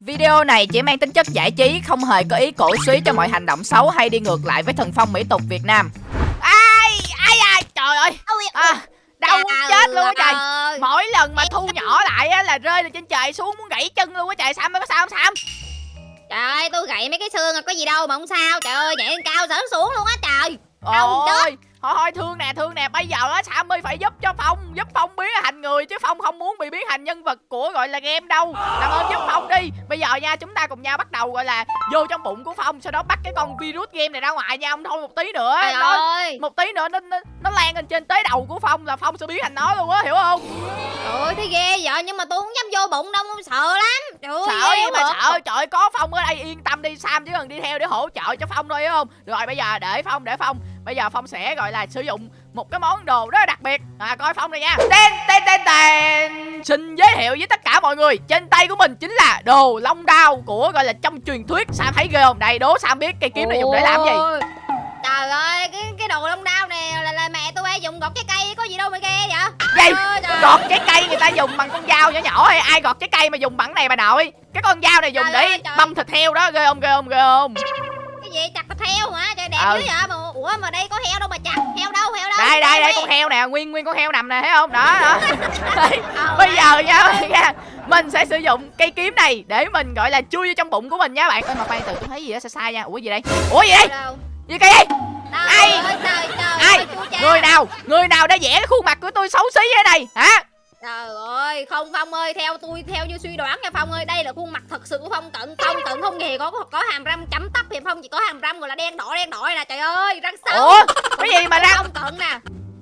Video này chỉ mang tính chất giải trí, không hề có ý cổ suý cho mọi hành động xấu hay đi ngược lại với thần phong mỹ tục Việt Nam. Ai, ai ai, trời ơi, à, đau muốn chết luôn á trời. Mỗi lần mà thu nhỏ lại á là rơi từ trên trời xuống muốn gãy chân luôn á trời, Sam có sao không Sam? Trời ơi, tôi gãy mấy cái xương có gì đâu mà không sao. Trời ơi, nhảy lên cao sớm xuống luôn á trời. Đau chết. Ôi, thôi thôi thương nè thương nè. Bây giờ á Sammy phải giúp cho Phong giúp Phong biến thành người chứ Phong không muốn bị biến thành nhân vật của gọi là game đâu. Làm ơn giúp Phong đi. Bây giờ nha chúng ta cùng nhau bắt đầu gọi là vô trong bụng của Phong sau đó bắt cái con virus game này ra ngoài nha. Ông thôi một tí nữa Trời nó, ơi. một tí nữa nó, nó nó lan lên trên tới đầu của Phong là Phong sẽ biến thành nó luôn á hiểu không? Trời ơi, thấy ghê vậy nhưng mà tôi không dám vô bụng đâu, tôi sợ lắm. Trời ơi, sợ gì mà sợ? Trời ơi, có Phong ở đây yên tâm đi Sam chỉ cần đi theo để hỗ trợ cho Phong thôi hiểu không? Rồi bây giờ để Phong để Phong bây giờ Phong sẽ gọi là sử dụng một cái món đồ rất là đặc biệt. À coi Phong này nha. Tên tên tên tên. Xin giới thiệu với tất cả mọi người trên tay của mình chính là đồ long đao của gọi là trong truyền thuyết. Sam thấy ghê không? Đây đố Sam biết cây kiếm này dùng để làm gì? Trời ơi, cái cái đồ lông đao này là, là mẹ tôi hay dùng gọt trái cây có gì đâu mà ghê vậy? Gì? Gọt trái cây người ta dùng bằng con dao nhỏ nhỏ hay ai gọt trái cây mà dùng bằng này bà nội? Cái con dao này dùng Trời để ơi, băm thịt heo đó ghê không ghê không ghê không gì? Chặt heo hả? Trời đẹp Ừ. dữ vậy mà. Ủa mà đây có heo đâu mà chặt. Heo đâu? Heo đâu? đây đây đây con heo nè. Nguyên nguyên con heo nằm nè thấy không? Đó đó. Đây, bây giờ nha nha. Mình sẽ sử dụng cây kiếm này để mình gọi là chui vô trong bụng của mình nha bạn. Ơi mà khoan từ tôi thấy gì đó sai sai nha. Ủa gì đây? Ủa gì đây? Gì cây Đâu? Ai? Ai? người nào? Người nào đã vẽ cái khuôn mặt của tôi xấu xí thế này hả Trời ơi, không Phong ơi, theo tôi theo như suy đoán nha Phong ơi, đây là khuôn mặt thật sự của Phong Cận. Phong Cận không hề có có hàm răng chấm tóc thì Phong chỉ có hàm răng gọi là đen đỏ đen đỏ này nè. Trời ơi, răng sâu. ủa cái gì mà răng Phong Cận nè.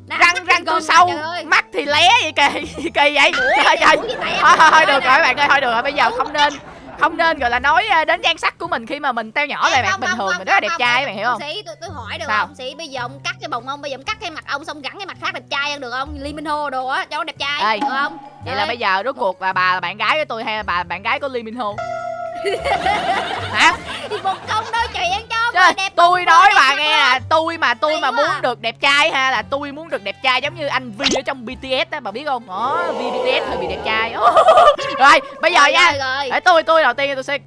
Nè, răng răng tôi sâu mắt thì lé vậy kỳ kỳ vậy Ủa, trời trời thôi thôi được rồi bạn ơi thôi được rồi bây giờ không nên không nên gọi là nói đến nhan sắc của mình khi mà mình teo nhỏ lại Ê, bạn bình thường mình rất là đẹp trai bạn hiểu không Ông sĩ, tôi, tôi hỏi được Sao? không? Sĩ bây giờ ông cắt cái bụng ông, bây giờ ông cắt cái mặt ông xong gắn cái mặt khác đẹp trai hơn được không? Lee Min Ho đồ á, cho nó đẹp trai, Ê, được không? vậy là bây giờ rốt cuộc là bà là bạn gái của tôi hay là bà là bạn gái của Lee Min Ho hả thì một công đôi chuyện cho Trời, đẹp tôi nói bà nghe là tôi mà tôi mà muốn được đẹp trai ha là tôi muốn được đẹp trai giống như anh Vi ở trong BTS á bà biết không? Đó Vi BTS hơi bị đẹp trai. Rồi bây giờ nha. để tôi tôi đầu tiên tôi sẽ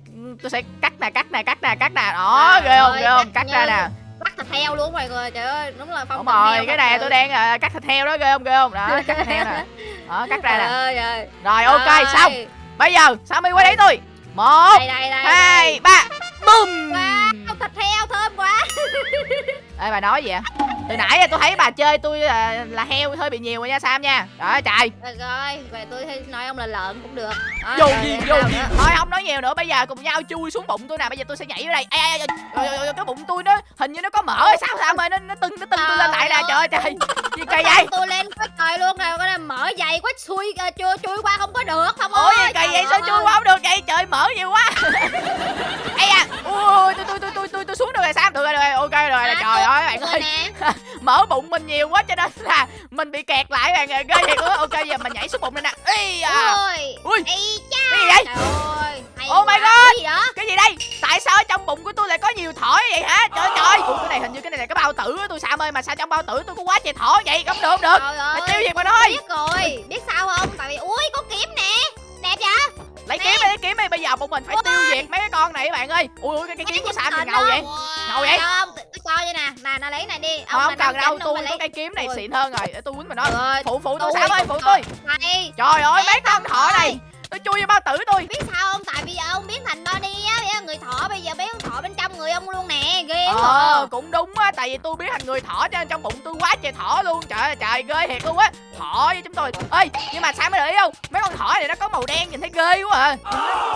tôi sẽ cắt nè cắt nè cắt nè cắt nè. Đó ghê không ghê không? cắt cắt ra nè. Bắt thịt heo luôn mọi người, trời ơi, đúng là phong đúng rồi cái này tôi đang ờ, cắt thịt heo đó ghê không ghê không? Đó cắt thịt heo nè. Đó cắt ra nè. rồi ok xong. Bây giờ Sammy qua đấy tôi. Một Đây đây đây. hai ba bum Wow, thịt heo thơm quá. Ê bà nói gì vậy? Từ nãy tôi thấy bà chơi tôi là, là heo hơi bị nhiều rồi nha Sam nha. Rồi trời. Rồi rồi, vậy tôi nói ông là lợn cũng được. Đó, Vô gì sao vô gì. Thôi không nói nhiều nữa, bây giờ cùng nhau chui xuống bụng tôi nè, bây giờ tôi sẽ nhảy vô đây. Ê, ê, ê, cái bụng tôi nó hình như nó có mỡ hay sao Sam ơi, nó nó tưng nó tưng tôi lên lại nè. Trời ơi trời. Gì kỳ vậy? tôi lên quá trời luôn rồi, cái này mở dày quá xui ờ, chui chui qua không có được không ơi. gì kỳ vậy? Sao ơi. chui qua không được vậy? Trời mỡ nhiều quá. Ê à, ui tôi tôi tôi tôi tôi tôi xuống được rồi Sam, được rồi, được rồi. Ok rồi. À, Trời tôi- ơi bạn ơi. nè. Mở bụng mình nhiều quá cho nên là mình bị kẹt lại bạn ơi. Ghê thiệt luôn. Ok giờ mình nhảy xuống bụng này nè. Ê à. Ui. Ui. Cái gì vậy? Trời ơi. Oh my. God. Cái gì cái gì đây tại sao ở trong bụng của tôi lại có nhiều thỏ vậy hả trời ơi, trời Ủa, cái này hình như cái này là cái bao tử của tôi sao ơi mà sao trong bao tử tôi có quá trời thỏ vậy không được không được Trời ơi. tiêu diệt mà thôi Biết rồi, biết sao không? Tại vì ui có kiếm nè. Đẹp vậy? lấy kiếm đi lấy kiếm đi bây giờ bọn mình phải Ôi. tiêu diệt mấy cái con này các bạn ơi ui ui cái, cái kiếm của sam thì Nhìn ngầu vậy ngầu vậy Tôi tôi cho vậy nè. Nè, nó lấy này đi. là không cần đâu ông tôi có cây kiếm này xịn hơn rồi để tôi quýnh mà nó. Phụ phụ tôi tôi sam ơi phụ tôi. Trời ơi mấy con thỏ này. Nó chui vô bao tử tôi. Biết sao không? Tại bây giờ ông biến thành Bonnie á người thỏ bây giờ biến con thỏ bên trong người ông luôn nè ghê quá ờ à. cũng đúng á tại vì tôi biến thành người thỏ cho nên trong bụng tôi quá trời thỏ luôn. Trời ơi trời ghê thiệt luôn á. Thỏ với chúng tôi. Ơi nhưng mà sao mới để ý không? Mấy con thỏ này nó có màu đen nhìn thấy ghê quá à.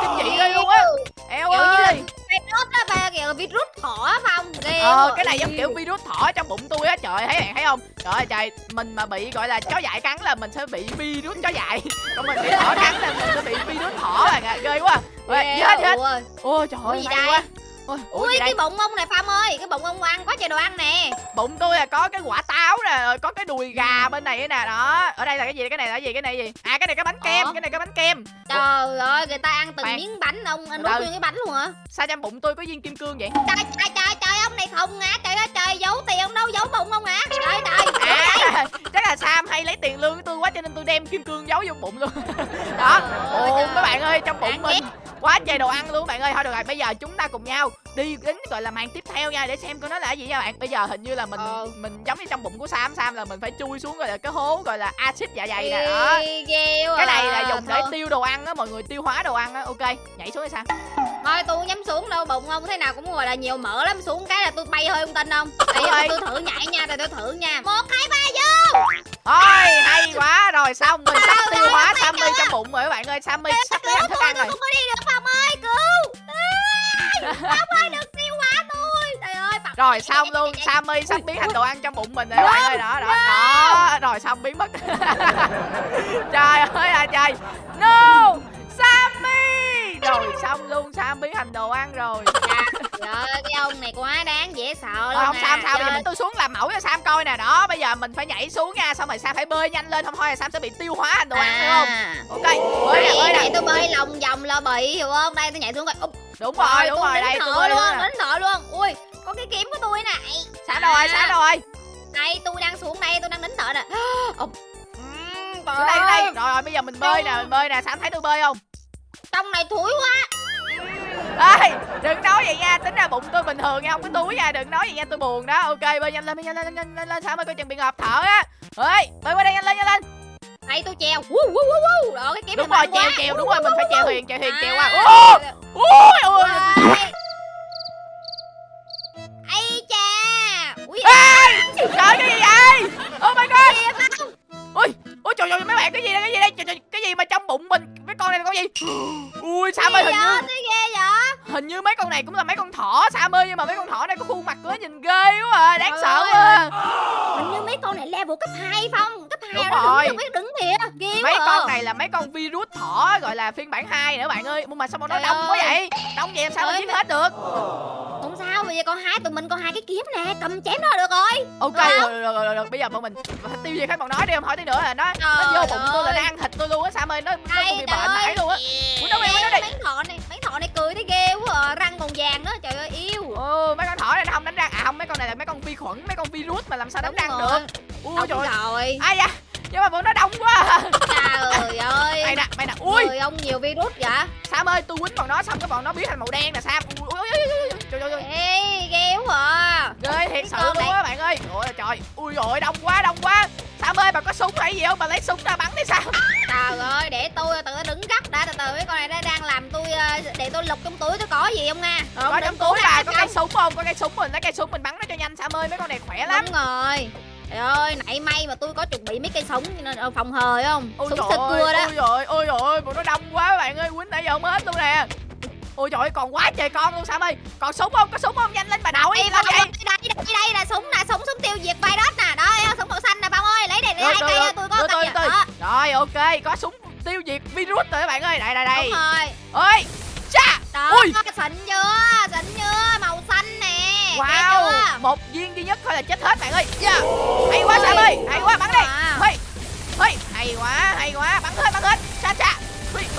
Kinh dị ghê luôn á. eo ơi virus á ba kiểu virus thỏ không? Ghê ờ cái này giống kiểu virus thỏ trong bụng tôi á trời thấy bạn thấy không? Trời ơi trời mình mà bị gọi là chó dại cắn là mình sẽ bị virus chó dại. Còn mình bị thỏ cắn là mình sẽ bị virus thỏ bạn ạ ghê quá. Ghê chết chết ui. ôi trời ơi gì hay đây? quá ôi ủa ui cái bụng ông này Phong ơi cái bụng ông ăn quá trời đồ ăn nè. Bụng tôi là có cái quả táo nè rồi có cái đùi gà bên này nè đó. Ở đây là cái gì? Cái này là cái gì? Cái này gì? À cái này cái bánh kem Ủa? cái này cái bánh kem. Trời ơi người ta ăn từng Khoan. miếng bánh ông ăn Từ nuốt nguyên cái bánh luôn hả? Sao trong bụng tôi có viên kim cương vậy? Trời trời trời trời ông này khùng hả trời ơi trời giấu tiền ông đâu giấu bụng ông hả? Trời trời à chắc là sam hay lấy tiền lương của tôi quá cho nên tôi đem kim cương giấu vô bụng luôn. Đó. Ồ các bạn ơi trong bụng mình quá trời đồ ăn luôn bạn ơi. Thôi được rồi bây giờ chúng ta cùng nhau đi đến gọi là màn tiếp theo nha để xem coi nó là cái gì nha bạn. Bây giờ hình như là mình Ờ. mình giống như trong bụng của sam sam là mình phải chui xuống gọi là cái hố gọi là axit dạ dày nè. Đó. cái này là dùng để Thôi- tiêu đồ ăn á mọi người tiêu hóa đồ ăn á. Ok nhảy xuống hay sao Thôi tôi dám xuống đâu bụng không thế nào cũng gọi là nhiều mỡ lắm. Xuống cái là tôi bay hơi không tin không? Để Ơi. tôi thử nhảy nha để tôi thử nha. Một hai ba vô Ôi hay quá. Rồi xong mình sắp tiêu hóa Sammy trong bụng rồi các bạn ơi. Sammy sắp biết ăn thức ăn rồi. không có đi được Phong ơi cứu. Ai, Phong ơi đừng tiêu hóa tôi. Trời ơi Phong rồi xong luôn. Sammy sắp biến thành đồ ăn trong bụng mình rồi các bạn ơi. Đó đó đó. Rồi xong biến mất. Trời ơi à trời. No này quá đáng dễ sợ luôn Rồi không à. sao. Sao bây giờ mình tôi xuống làm mẫu cho Sam coi nè. Đó bây giờ mình phải nhảy xuống nha. Xong rồi Sam phải bơi nhanh lên. Không thôi là Sam sẽ bị tiêu hóa thành đồ ăn phải không? À. ok bơi nè Đây, bơi nè. tôi bơi lòng vòng là bị hiểu không? Đây tôi nhảy xuống Úp, đúng rồi đúng tôi rồi. đây tôi bơi luôn nín thở luôn. Ui có cái kiếm của tôi nè Ây, Sam đâu rồi Sam đâu rồi? Đây tôi đang xuống đây tôi đang nín thở nè. Đây đây. Rồi rồi bây giờ mình bơi nè mình bơi nè. Sam thấy tôi bơi không? Trong này thúi quá Ê, đừng nói vậy nha, tính ra bụng tôi bình thường nha, không có túi nha, đừng nói vậy nha, tôi buồn đó. Ok, bơi nhanh lên, bơi nhanh lên, lên lên lên, lên. Sam ơi, coi chừng bị ngợp thở á. Ơi, bơi qua đây nhanh lên, nhanh lên. đây tôi treo Woo, woo, woo, woo. đó cái kiếm Đúng rồi, trèo trèo, đúng rồi, mình phải trèo thuyền, trèo thuyền, trèo qua. À, Ôi, ôi, ui Ê, trời cái gì vậy? Oh my god. Ui, ôi trời ơi, mấy bạn cái gì đây, cái gì đây? Trời, trời, cái gì mà trong bụng mình? Cái con này là con gì? Ui, Sam ơi, hình như ghê vậy hình như mấy con này cũng là mấy con thỏ Sam ơi, nhưng mà mấy con thỏ này có khuôn mặt của nó nhìn ghê quá à, đáng Trời sợ quá. Hình như mấy con này level cấp 2 Phong Cấp 2 Đúng nó rồi. đứng được đứng kìa Ghê mấy con à. này là mấy con virus thỏ gọi là phiên bản 2 nữa bạn ơi mà sao mà nó đông quá vậy đông vậy làm sao mà giết hết được Sao bây giờ con hai tụi mình có hai cái kiếm nè Cầm chém nó là được rồi. Ok rồi, rồi, rồi, rồi, rồi. bây giờ bọn mình tiêu diệt hết bọn nó đi không hỏi tí nữa là nó nó Trời vô bụng tôi là nó ăn thịt tôi luôn á sam ơi nó nó bị bệnh mãi luôn á. Ủa, đâu đâu đi. Mấy thọ này mấy thọ này cười thấy ghê quá à. Răng còn vàng nữa trời ơi yêu. Ừ mấy con thỏ này nó không đánh răng. À không mấy con này là mấy con vi khuẩn mấy con virus mà làm sao đánh răng được. Ui trời ơi. rồi. Ai da nhưng mà bọn nó đông quá à. Trời ơi. Mày nè mày nè. Ui. Người ông nhiều virus vậy? Sam ơi tôi quýnh bọn nó xong cái bọn nó biến thành màu đen nè sam. Ui, ui, ui, ui, trời ơi. Ê ghê quá à. ghê thiệt sự luôn á bạn ơi. Ôi trời. Ui rồi đông quá đông quá. Sam ơi bà có súng hay gì không? Bà lấy súng ra bắn đi sao Trời ơi để tôi từ đứng gấp đã từ từ. Mấy con này nó đang làm tôi ờ, Để tôi lục trong túi tôi có gì không nha? Có trong túi bà có cây súng không? Có cây súng mình lấy cây súng mình bắn nó cho nhanh sam ơi. Mấy con này khỏe lắm. Đúng rồi Trời ơi, nãy may mà tôi có chuẩn bị mấy cây súng cho nên ờ, phòng hờ không? ôi Súng sơ cưa đó. ôi rồi ôi rồi bọn nó đông quá các bạn ơi quýnh nãy giờ không hết luôn nè ôi trời ơi còn quá trời con luôn sam ơi còn súng không có súng không nhanh lên bà nội Ê, làm Phong ơi, đây, đây, đây là súng nè, súng súng tiêu diệt virus nè. Đó, không? súng màu xanh nè Phong ơi, lấy đây, hai cây tôi có tôi Đó, rồi ok có súng tiêu diệt virus rồi các bạn ơi đây đây đây đúng rồi. ơi cha Đó, Ui. xịn chưa? Xịn chưa? Màu xanh nè. Wow một viên duy nhất thôi là chết hết bạn ơi yeah. hay quá sam ơi hay quá bắn đi Wow. Hey, hey, hay quá, hay quá, bắn hết, bắn hết.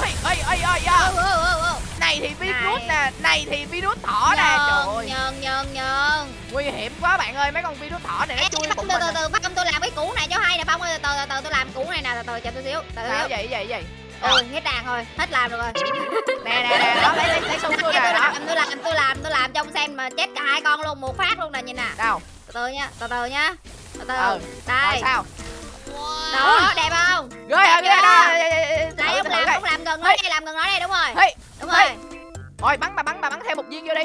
Hey, Ừ, yeah. ừ, ừ, ừ. Này thì virus nè, này thì virus thỏ nè. Trời ơi, nhơn, nhơn. nguy hiểm quá bạn ơi, mấy con virus thỏ này nó chui bụng từ từ nè. từ Phong tôi làm cái củ này cho hay nè Phong ơi từ từ từ tôi làm củ này nè từ từ chờ tôi xíu từ Sao xíu vậy, vậy, vậy? Ừ hết đàn rồi hết làm được rồi Nè, nè, nè, đó, lấy, lấy, lấy súng tôi đó. làm tôi làm tôi làm tôi làm trong xem mà chết cả hai con luôn một phát luôn nè nhìn nè Đâu? từ từ nha từ từ nha từ từ Ừ, Rồi đây sao? đó đẹp không hả, Đẹp chưa? đó. đây ông làm ông làm gần nó đây làm gần nó đây đúng rồi Hey, đúng hey. rồi Rồi, bắn bà bắn, bà bắn thêm một viên vô đi.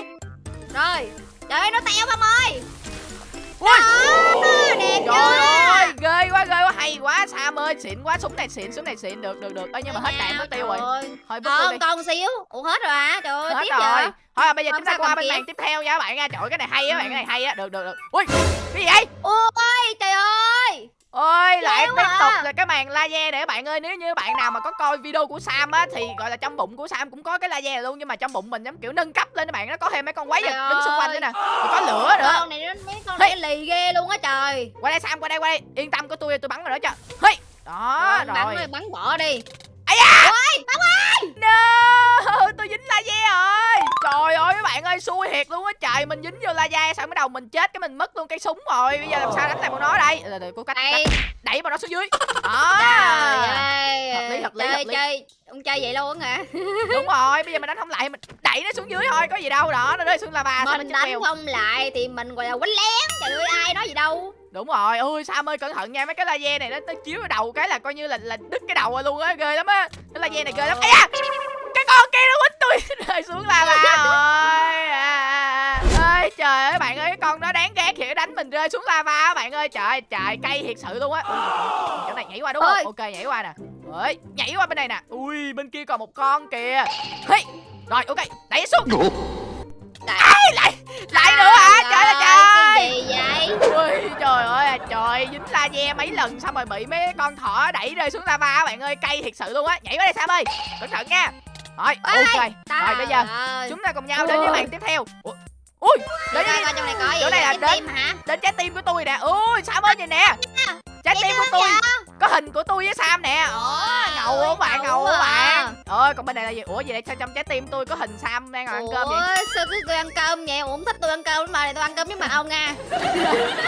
rồi trời ơi nó teo không ơi Ui. đó đẹp Trời ơi, chưa ghê quá, ghê quá, hay quá, Sam ơi, xịn quá, súng này xịn, súng này xịn, được, được, được. Ơ nhưng mà hết đạn mất tiêu rồi. Thôi còn còn xíu. Ủa hết rồi hả? Trời ơi hết tiếp rồi. Giờ thôi à, bây giờ Không chúng ta qua bên màn tiếp theo nha các bạn nha. Trời cái này hay á bạn. Cái này hay á. Được được được. Ui cái gì vậy? Ôi ôi lại tiếp à. tục là cái màn laser để bạn ơi nếu như bạn nào mà có coi video của Sam á thì gọi là trong bụng của Sam cũng có cái laser luôn. Nhưng mà trong bụng mình giống kiểu nâng cấp lên các bạn nó có thêm mấy con quái vật đứng xung quanh ơi. nữa nè. rồi có lửa nữa. con này nó mấy con này lì ghê luôn á trời. Qua đây Sam qua đây qua đây. Yên tâm của tôi tôi bắn rồi đó cho hey đó Rồi, rồi. bắn bắn bỏ đi. Ai da! Ôi bắn no tôi dính laser rồi trời ơi các bạn ơi xui thiệt luôn á. Trời mình dính vô lava sao mới đầu mình chết cái mình mất luôn cây súng rồi. Bây giờ làm sao đánh lại bọn nó đây? Từ từ, cố cách, cách đẩy bọn nó xuống dưới. Đó. Hợp lý, hợp lý, chơi hợp lý. chơi. Ông chơi vậy luôn hả? Đúng rồi bây giờ mình đánh không lại mình đẩy nó xuống dưới thôi có gì đâu. Đó nó rơi xuống lava sao mình đánh mèo. không lại thì mình gọi là quánh lén. Trời ơi ai nói gì đâu. Đúng rồi. Ôi sam ơi cẩn thận nha. Mấy cái laser này nó, nó chiếu vào đầu cái là coi như là là đứt cái đầu rồi luôn á. Ghê lắm á. Cái laser này ghê lắm. Ây da! cái con kia nó quýnh tôi rơi xuống lava rồi. À, à, à. ơi trời ơi bạn ơi cái con đó đáng ghét thiệt đánh mình rơi xuống lava á bạn ơi. Trời ơi, trời cay thiệt sự luôn á. Chỗ này nhảy qua đúng không? Ơi. ok nhảy qua nè. Ơi, nhảy qua bên này nè. Ui bên kia còn một con kìa. Hey. rồi ok đẩy xuống. Đại- lại lại nữa hả? trời ơi trời cái gì vậy? Ui trời ơi à, trời dính laser mấy lần xong rồi bị mấy con thỏ đẩy rơi xuống lava bạn ơi. Cay thiệt sự luôn á. Nhảy qua đây Sam ơi. Cẩn thận nha rồi Ôi, ok. Rồi bây giờ ơi. chúng ta cùng nhau đến với bạn tiếp theo. Ủa? ui đến Coi với- coi trong này có gì chỗ này là Trái đến- tim hả? đến trái tim của tôi nè. Ui Sam ơi nhìn nè. Trái tim của tôi có hình của tôi với Sam nè Ồ, ngầu không bạn ngầu không à. bạn ôi còn bên này là gì ủa gì đây sao trong trái tim tôi có hình Sam đang ngồi ăn cơm vậy Ủa, sao tôi, tôi ăn cơm vậy? Ủa, không thích tôi ăn cơm mà này tôi ăn cơm với mật ong nha.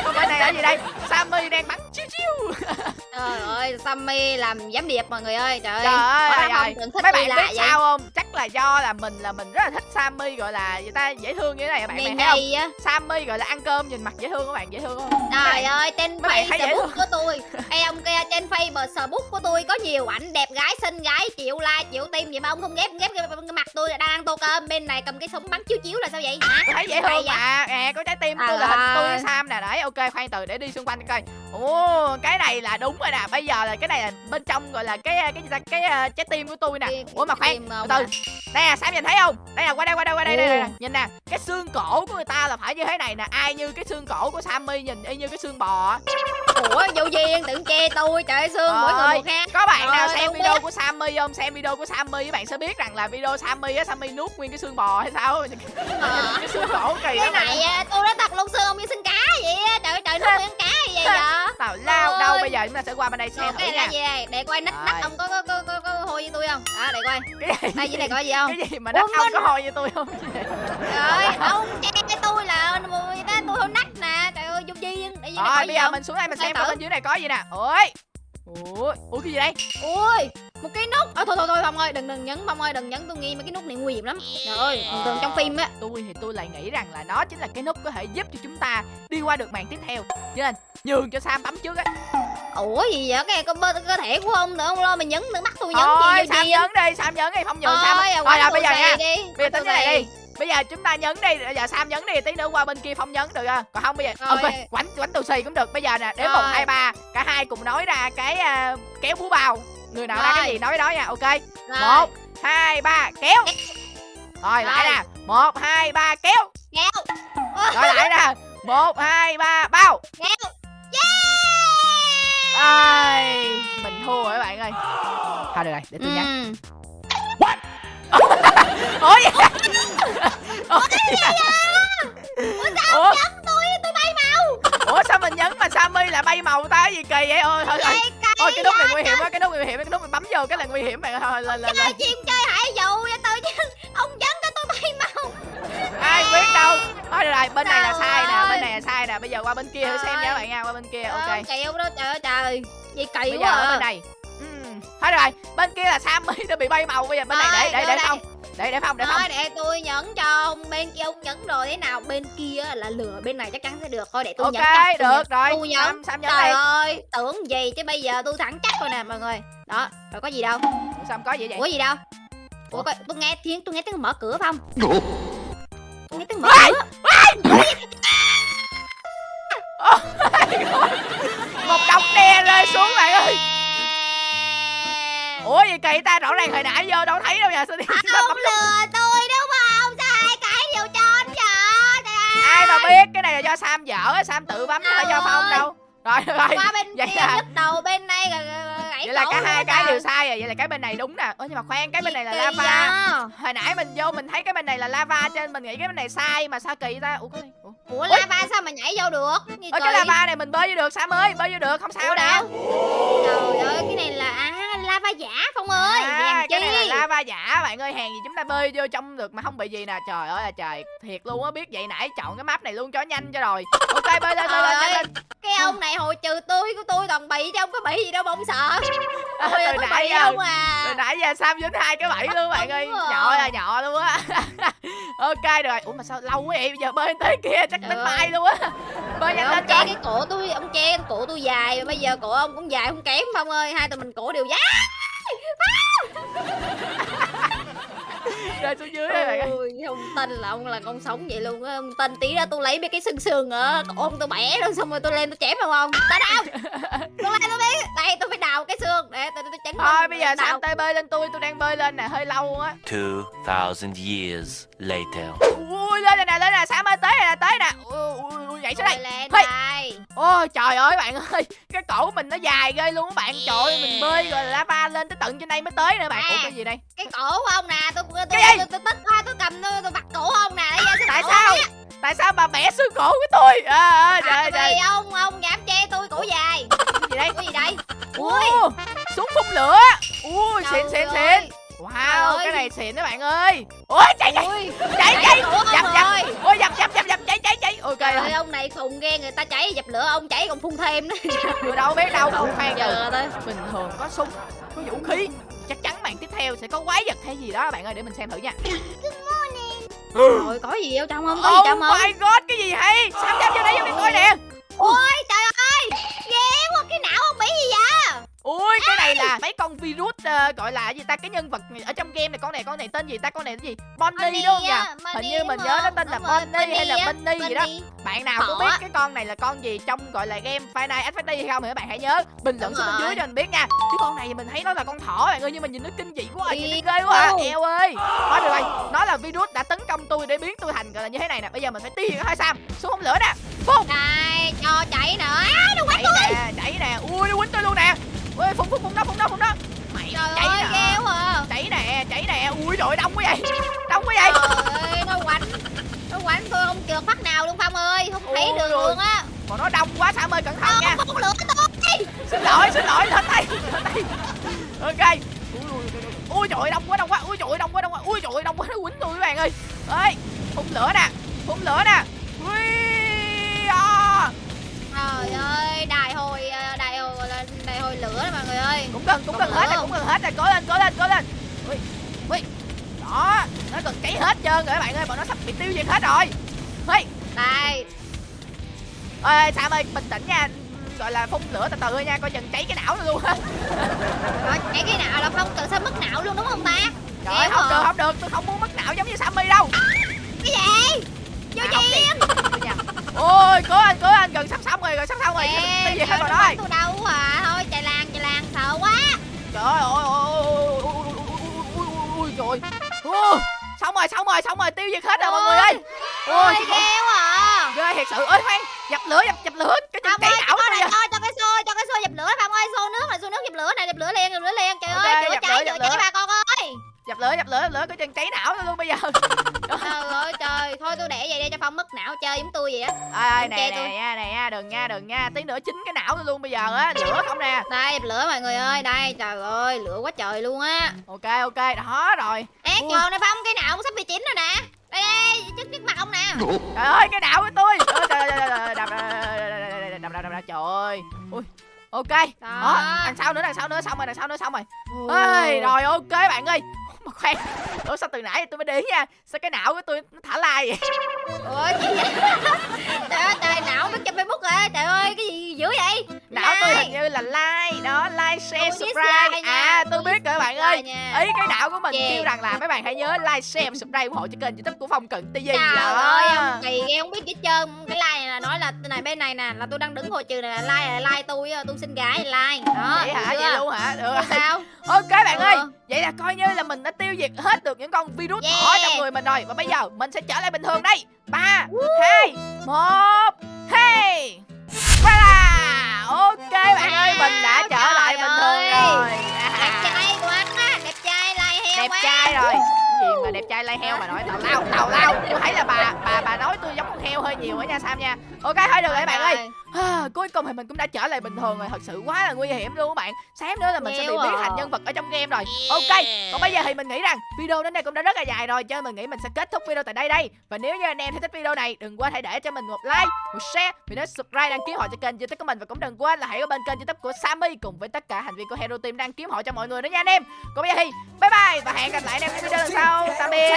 còn bên này là gì đây Sammy đang bắn chiêu chiêu Trời ơi, Sammy làm giám điệp mọi người ơi. Trời ơi. Trời ơi, ơi. tưởng thích mấy bạn biết vậy. sao không chắc là do là mình là mình rất là thích Sammy gọi là người ta dễ thương như thế này bạn bạn thấy không. Sammy gọi là ăn cơm nhìn mặt dễ thương các bạn dễ thương không Trời ơi, trên bạn thấy dễ thương. của tôi. Ê ông kia trên Facebook của tôi có nhiều ảnh đẹp gái xinh gái chịu like chịu tim vậy mà ông không ghép ghép cái, cái mặt tôi là đang ăn tô cơm. Bên này cầm cái súng bắn chiếu chiếu là sao vậy? Hả? thấy dễ thương mà. Nè có trái tim tôi là hình tôi với. Sam nè. Đấy ok khoan từ để đi xung quanh coi. Ồ cái này là đúng rồi nè. Bây giờ là cái này là bên trong gọi là cái cái ta? Cái uh, trái tim của tôi nè. Cái- ủa mà khoan từ à. nè Sam nhìn thấy không? Đây là qua đây qua đây qua đây đây, nè. nhìn nè cái xương cổ của người ta là phải như thế này nè. Ai như cái xương cổ của Sammy nhìn y như cái xương bò. Ủa vô duyên tưởng chê tôi trời ơi xương mỗi người một khác. có bạn nào xem video của Sammy không? Xem video của Sammy các bạn sẽ biết rằng là video Sammy á Sammy nuốt nguyên cái xương bò hay sao Ờ. cái xương cổ kỳ cái này tôi đã thật luôn xương ông như xương cá vậy trời ơi trời nó ăn cá gì vậy tào lao đâu bây giờ chúng ta sẽ qua bên đây xem thử cái này nha. là gì đây? Để coi nách nách ông có có có có, có hôi với tôi không? Đó để coi. Cái gì? đây này có gì không? Cái gì mà Ủa, ông có hôi như tôi không? Trời ông che cái tôi là người ta tôi hôi nách nè. Trời ơi rồi gì bây giờ không? mình xuống đây mình xem coi bên dưới này có gì nè. Ôi ủa ủa cái gì đây? Ui một cái nút. Ôi, thôi thôi thôi phong ơi đừng đừng nhấn phong ơi đừng nhấn tôi nghi mấy cái nút này nguy hiểm lắm. Trời ơi thường thường trong phim á. Tôi thì tôi lại nghĩ rằng là nó chính là cái nút có thể giúp cho chúng ta đi qua được màn tiếp theo. Cho nên nhường cho Sam bấm trước á. Ủa gì vậy? Cái con cơ thể của ông nữa ông lo mà nhấn nữa bắt tôi nhấn thôi gì vô Sam nhấn đi Sam nhấn đi không nhường Sam. Ôi, rồi bây giờ nha. bây giờ tính này đi bây giờ chúng ta nhấn đi bây giờ sam nhấn đi tí nữa qua bên kia phong nhấn được không còn không bây giờ ok quánh quánh tù xì cũng được. Bây giờ nè đến một hai ba. Cả hai cùng nói ra cái à, kéo búa bao người nào ra cái gì nói đó nha ok. Rồi. một hai ba kéo. Rồi lại Rồi. nè. Một hai ba kéo. Kéo. Rồi lại nè. Một hai ba bao. Kéo. Ai mình thua rồi các bạn ơi. Thôi được rồi để tôi Ừ. ủa ủa gì ủa tôi tôi bay màu ủa sao mình nhấn mà Sammy lại bay màu ta cái gì kỳ vậy ôi thôi thôi Ôi cái nút này nguy hiểm quá, cái nút nguy hiểm, cái nút này bấm vô cái là nguy hiểm bạn. Thôi lên lên chơi chim chơi hải dụ vậy tôi chứ ông dẫn cái tôi bay màu Ai biết đâu. Thôi được rồi, bên này là sai nè, bên này là sai nè. Bây giờ qua bên kia thử xem nha bạn nha, qua bên kia. Ok. Chịu đó trời ơi trời gì kỳ Bây giờ quá ở à. bên này. Được rồi, bên kia là Sammy nó bị bay màu bây giờ bên này để để để không. Để để không, để không. Thôi để tôi nhấn cho ông bên kia ông nhấn rồi thế nào bên kia là lừa bên này chắc chắn sẽ được thôi để tôi Ok, nhấn tôi được nhấn. rồi. tôi nhấn Sam Sam nhấn trời đi. ơi tưởng gì chứ bây giờ tôi thẳng chắc rồi nè mọi người đó rồi có gì đâu Sam có gì vậy? ủa gì đâu ủa Ủa? coi tôi nghe tiếng tôi nghe tiếng mở cửa không tôi nghe tiếng mở cửa Một đống đe rơi xuống bạn ơi. Ủa gì kỳ ta rõ ràng hồi nãy vô đâu thấy đâu nha. Sao đi sao ông lừa tôi đúng không sao hai cái đều cho anh vậy ai mà biết cái này là do Sam dở á, Sam tự bấm chứ phải do Phong đâu. Rồi rồi. qua bên Vậy kia à? nhức đầu bên này gãy Vậy là cả hai cái đều sai rồi, vậy là cái bên này đúng nè. Ơ nhưng mà khoan, cái bên này là lava. Hồi nãy mình vô mình thấy cái bên này là lava cho nên mình nghĩ cái bên này sai mà sao kỳ ta? Ủa cái này. Ủa, ủa lava sao mà nhảy vô được Ủa, cái lava này mình bơi vô được Sam ơi, bơi vô được, không sao đâu? trời ơi cái này là à lava giả Phong ơi à, Hèn cái này là lava giả bạn ơi hàng gì chúng ta bơi vô trong được mà không bị gì nè. Trời ơi là trời thiệt luôn á biết vậy nãy chọn cái map này luôn cho nhanh cho rồi. Ok bơi lên bơi lên lên. Cái ông này hồi trừ tôi của tôi toàn bị chứ không có bị gì đâu mà ông sợ. Tôi từ nãy giờ không à? từ nãy giờ sam dính hai cái bẫy luôn bạn ơi. rồi. nhỏ là nhỏ luôn á. Ok rồi. Ủa mà sao lâu quá vậy? Bây giờ bơi tới kia chắc ơi. mai luôn á. Bơi nhanh lên che cái cổ tôi ông che cái cổ tôi dài bây giờ cổ ông cũng dài không kém Phong ơi. Hai tụi mình cổ đều dài rơi xuống dưới đây bạn ơi. Không tin là ông là con sống vậy luôn á. Ông tin tí ra tôi lấy mấy cái xương ở cổ ông tôi bẻ rồi xong rồi tôi lên tôi chém vào ông tại đâu tôi lên tôi biết. Đây tôi phải đào cái xương. Để tôi tôi chấn thôi bây giờ sam tê bơi lên tôi? Tôi đang bơi lên nè hơi lâu luôn á. 2,000 years later. ui lên nè lên nè. Sam ơi tới nè? Tới nè. Ui, ui, ui, nhảy xuống đây. lên đây. Ôi trời ơi bạn ơi cái cổ của mình nó dài ghê luôn á bạn. Trời ơi mình bơi rồi lava lên tới tận trên đây mới tới nữa bạn. Ủa À. cái gì đây? cái cổ của ông nè tôi tôi tôi tôi, tôi tức quá tôi cầm tôi, tôi bắt cổ ông nè xương tại sao? tại sao bà bẻ xương cổ của tôi? À, à, trời à, ơi vì trời. ông ông dám che tôi cổ dài. Cái gì đây? Cái gì đây? Ui. súng phun lửa. Ui xịn Trời xịn. xịn wow Trời cái này xịn đó bạn ơi. Ôi chạy chạy. Chạy chạy dập dập. ôi dập dập ok trời ơi ông này khùng ghê người ta cháy dập lửa ông cháy còn phun thêm nữa. Tôi đâu biết đâu không khoan từ giờ tới bình thường có súng có vũ khí chắc chắn màn tiếp theo sẽ có quái vật hay gì đó. Bạn ơi để mình xem thử nha. Rồi có gì ở trong không có gì oh trong không my god cái gì hay sao dám vô đây vô đi coi nè. Ôi trời ơi. Ghê quá cái não ông bị gì vậy ui cái này là mấy con virus ờ, gọi là gì ta? Cái nhân vật ở trong game này con này con này tên gì ta? Con này tên gì? Bonnie đúng không nhỉ? hình Bonnie như mình nhớ nó tên là Bonnie hay là Bunny gì đó. Bạn nào có biết cái con này là con gì trong gọi là game Five Nights at Freddy hay không thì các bạn hãy nhớ bình luận xuống bên dưới cho mình biết nha. Cái con này thì mình thấy nó là con thỏ bạn ơi nhưng mà nhìn nó kinh dị quá à, nhìn nó ghê quá à. eo ơi. Thôi được rồi nó là virus đã tấn công tôi để biến tôi thành gọi là như thế này nè. Bây giờ mình phải tiêu diệt hai sam xuống không lửa nè. Phun đây cho chạy nữa. Á nó quánh chảy nè chảy nè. Ui nó quýnh tôi luôn nè ui phun phun phun đó phun đó phun đó mày trời chảy ơi nè. quá à. chảy nè chảy nè. Ui trời đông quá vậy. Đông quá vậy. Trời ơi nó quánh. Nó quánh tôi không trượt phát nào luôn phong ơi. Không thấy đường ôi. luôn á. Mà nó đông quá sam ơi cẩn thận nha. không lửa tôi xin lỗi xin lỗi lên tay lên tay ok. Ui, ui, ui, ui trời ơi, đông quá đông quá. Ui trời ơi, đông quá đông quá. Ui trời ơi, đông quá nó quýnh tôi các bạn ơi. Ơi phun lửa nè phun lửa nè. Ui à. trời ơi đại hồi ờ, gọi hồi lửa đó mọi người ơi. Cũng gần cũng Còn hết rồi cũng gần hết rồi. Cố lên cố lên cố lên. Ui ui. Đó nó gần cháy hết trơn rồi các bạn ơi bọn nó sắp bị tiêu diệt hết rồi. Ui đây ơi sam ơi bình tĩnh nha. Gọi là phun lửa từ từ thôi nha coi chừng cháy cái não luôn á. Rồi chạy cái nào là phong tự sao mất não luôn đúng không ta? Trời ơi không được không được. Tôi không muốn mất não giống như sammy đâu. Cái gì? Vô À, không ôi cố anh cố anh gần sắp xong rồi gần sắp xong rồi. Tiêu diệt hết rồi đó tôi đâu à trời ơi ôi ôi ôi ôi trời xong rồi xong rồi xong rồi tiêu diệt hết rồi mọi người ơi ôi cái heo à ghê thiệt sự ơi khoan dập lửa dập dập lửa cái chuyện cây ảo này thôi cho cái xô cho cái xô dập lửa phạm ơi xô nước này xô nước dập lửa này dập lửa liền dập lửa liền trời ơi chữa cháy chữa cháy ba con dập lửa dập lửa dập lửa cái chừng cháy não tôi luôn bây giờ Trời ơi trời, thôi tôi để vậy đi cho Phong mất não chơi giống tôi vậy á. ơi Đừng nè nè tôi. nha nè nha đừng nha đừng nha tí nữa chín cái não tôi luôn bây giờ á lửa không nè Đây, dập lửa mọi người ơi, đây, trời ơi, lửa quá trời luôn á. ok ok đó rồi Ê, Ui. tròn này Phong, cái não cũng sắp bị chín rồi nè. Đây, đây, trước trước mặt ông nè. trời ơi cái não của tôi Ôi, trời ơi, trời ơi, đập đập đập đập trời ơi ui ok đó đằng sau nữa đằng sau nữa xong rồi đằng sau nữa xong rồi ơi rồi ok bạn ơi mà khoan ủa sao từ nãy tôi mới để ý nha sao cái não của tôi nó thả like vậy Ủa, gì vậy? Trời ơi, trời, não nó trên Facebook rồi. Trời ơi, cái gì dữ vậy? não tôi Like. hình như là like đó like share Tôi subscribe à tôi tôi biết rồi bạn ơi nha. ý cái não của mình Chê. kêu rằng là mấy bạn hãy nhớ like share và subscribe ủng hộ cho kênh youtube của phong cận tv Trời đó ơi, ông kỳ ghê không biết gì hết trơn là này nè Là tôi đang đứng hồi trừ này là like là like tôi Tôi xin gái like. Đó, vậy hả? được vậy chưa? luôn hả? Được sao? Ok bạn ơi Ừ. vậy là coi như là mình đã tiêu diệt hết được những con virus Yeah. thỏ trong người mình rồi. Và bây giờ mình sẽ trở lại bình thường đây. Ba hai một hey! Ok bạn ơi mình đã trở lại bình thường ơi. rồi. Đẹp trai quá Đẹp trai like heo đẹp trai rồi gì mà đẹp trai lai heo mà nói tào lao tào lao. Tôi thấy là bà bà bà nói tôi giống con heo hơi nhiều á nha sam nha. Ok thôi được rồi bạn ơi. À, cuối cùng thì mình cũng đã trở lại bình thường rồi thật sự quá là nguy hiểm luôn các bạn. Sáng nữa là mình sẽ bị biến à. thành nhân vật ở trong game rồi. Ok còn bây giờ thì mình nghĩ rằng video đến đây cũng đã rất là dài rồi cho nên mình nghĩ mình sẽ kết thúc video tại đây đây. Và nếu như anh em thấy thích video này đừng quên hãy để cho mình một like một share và nhớ subscribe đăng ký họ cho kênh youtube của mình. Và cũng đừng quên là hãy ở bên kênh youtube của Sammy cùng với tất cả thành viên của Hero Team đăng ký họ cho mọi người nữa nha anh em. Còn bây giờ thì bye bye và hẹn gặp lại anh em trong video lần sau sau tạm biệt.